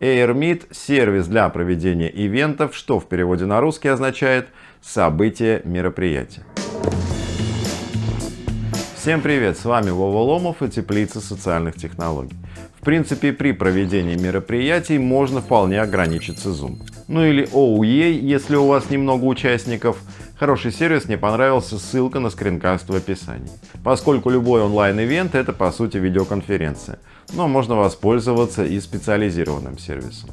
AirMeet – сервис для проведения ивентов, что в переводе на русский означает «событие мероприятия». Всем привет, с вами Вова Ломов и Теплица социальных технологий. В принципе, при проведении мероприятий можно вполне ограничиться Zoom. Ну или OUE, если у вас немного участников. Хороший сервис, мне понравился, ссылка на скринкаст в описании. Поскольку любой онлайн-ивент это по сути видеоконференция, но можно воспользоваться и специализированным сервисом.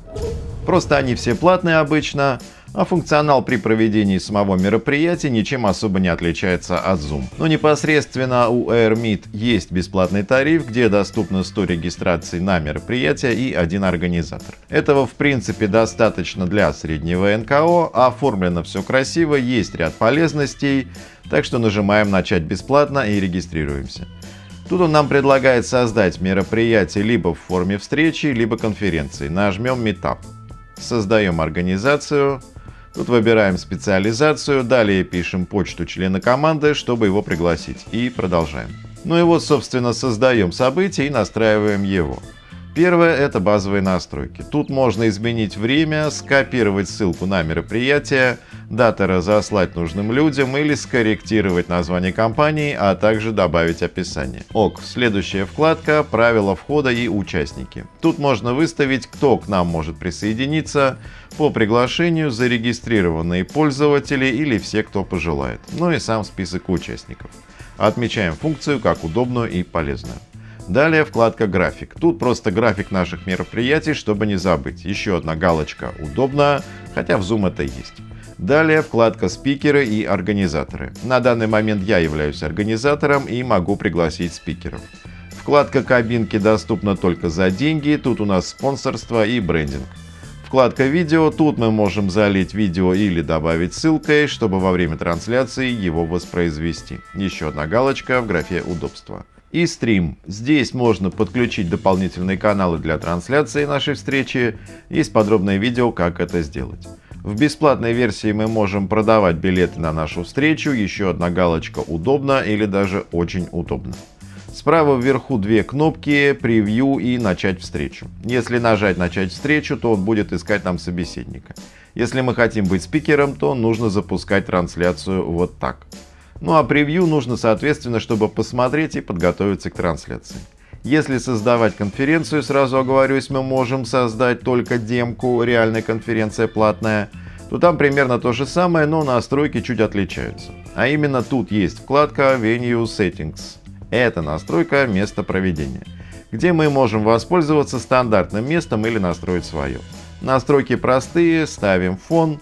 Просто они все платные обычно, а функционал при проведении самого мероприятия ничем особо не отличается от Zoom. Но непосредственно у AirMeet есть бесплатный тариф, где доступно 100 регистраций на мероприятие и один организатор. Этого в принципе достаточно для среднего НКО, оформлено все красиво, есть ряд полезностей, так что нажимаем «Начать бесплатно» и регистрируемся. Тут он нам предлагает создать мероприятие либо в форме встречи, либо конференции. Нажмем Meetup. Создаем организацию, Тут выбираем специализацию, далее пишем почту члена команды, чтобы его пригласить. И продолжаем. Ну и вот, собственно, создаем событие и настраиваем его. Первое – это базовые настройки. Тут можно изменить время, скопировать ссылку на мероприятие, даты разослать нужным людям или скорректировать название компании, а также добавить описание. ОК. Следующая вкладка «Правила входа и участники». Тут можно выставить, кто к нам может присоединиться, по приглашению зарегистрированные пользователи или все, кто пожелает, ну и сам список участников. Отмечаем функцию как удобную и полезную. Далее вкладка «График». Тут просто график наших мероприятий, чтобы не забыть. Еще одна галочка «Удобно», хотя в Zoom это есть. Далее вкладка «Спикеры и организаторы». На данный момент я являюсь организатором и могу пригласить спикеров. Вкладка «Кабинки» доступна только за деньги, тут у нас спонсорство и брендинг. Вкладка «Видео», тут мы можем залить видео или добавить ссылкой, чтобы во время трансляции его воспроизвести. Еще одна галочка в графе «Удобство» и стрим. Здесь можно подключить дополнительные каналы для трансляции нашей встречи. Есть подробное видео, как это сделать. В бесплатной версии мы можем продавать билеты на нашу встречу, еще одна галочка «Удобно» или даже «Очень удобно». Справа вверху две кнопки «Превью» и «Начать встречу». Если нажать «Начать встречу», то он будет искать нам собеседника. Если мы хотим быть спикером, то нужно запускать трансляцию вот так. Ну а превью нужно соответственно, чтобы посмотреть и подготовиться к трансляции. Если создавать конференцию, сразу оговорюсь, мы можем создать только демку, реальная конференция платная, то там примерно то же самое, но настройки чуть отличаются. А именно тут есть вкладка Venue Settings. Это настройка места проведения, где мы можем воспользоваться стандартным местом или настроить свое. Настройки простые, ставим фон,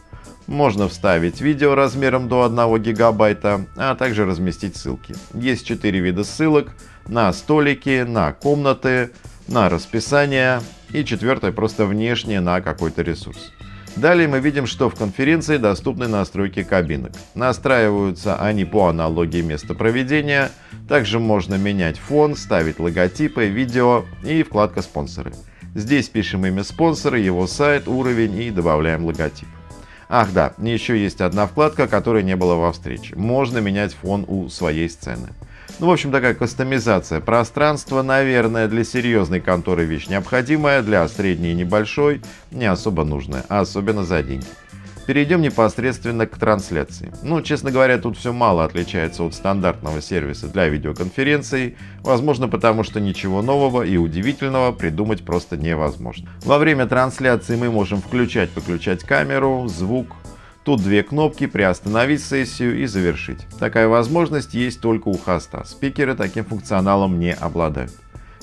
можно вставить видео размером до 1 гигабайта, а также разместить ссылки. Есть 4 вида ссылок на столики, на комнаты, на расписание и четвертое просто внешнее на какой-то ресурс. Далее мы видим, что в конференции доступны настройки кабинок. Настраиваются они по аналогии места проведения. Также можно менять фон, ставить логотипы, видео и вкладка «Спонсоры». Здесь пишем имя спонсора, его сайт, уровень и добавляем логотип. Ах да, еще есть одна вкладка, которой не было во встрече. Можно менять фон у своей сцены. Ну, в общем, такая кастомизация пространства, наверное, для серьезной конторы вещь необходимая, для средней и небольшой не особо нужная, особенно за деньги. Перейдем непосредственно к трансляции. Ну, честно говоря, тут все мало отличается от стандартного сервиса для видеоконференций, возможно потому, что ничего нового и удивительного придумать просто невозможно. Во время трансляции мы можем включать-выключать камеру, звук, Тут две кнопки «Приостановить сессию» и «Завершить». Такая возможность есть только у хоста. Спикеры таким функционалом не обладают.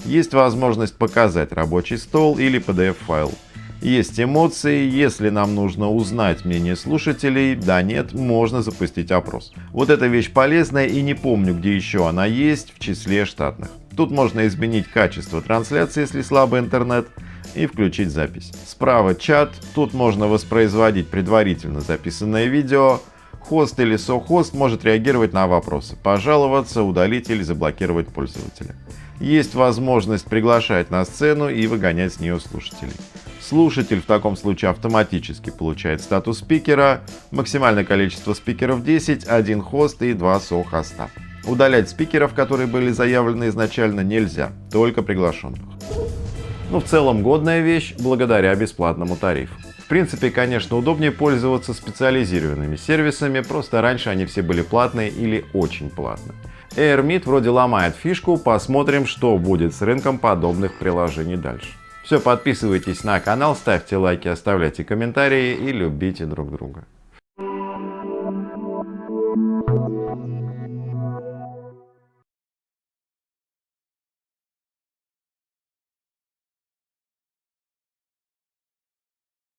Есть возможность показать рабочий стол или PDF-файл. Есть эмоции, если нам нужно узнать мнение слушателей, да нет, можно запустить опрос. Вот эта вещь полезная и не помню, где еще она есть в числе штатных. Тут можно изменить качество трансляции, если слабый интернет, и включить запись. Справа чат, тут можно воспроизводить предварительно записанное видео. Хост или сохост может реагировать на вопросы, пожаловаться, удалить или заблокировать пользователя. Есть возможность приглашать на сцену и выгонять с нее слушателей. Слушатель в таком случае автоматически получает статус спикера, максимальное количество спикеров 10, один хост и два со-хоста. Удалять спикеров, которые были заявлены изначально, нельзя, только приглашенных. Но в целом годная вещь благодаря бесплатному тарифу. В принципе, конечно, удобнее пользоваться специализированными сервисами, просто раньше они все были платные или очень платные. AirMeet вроде ломает фишку, посмотрим, что будет с рынком подобных приложений дальше. Все, подписывайтесь на канал, ставьте лайки, оставляйте комментарии и любите друг друга.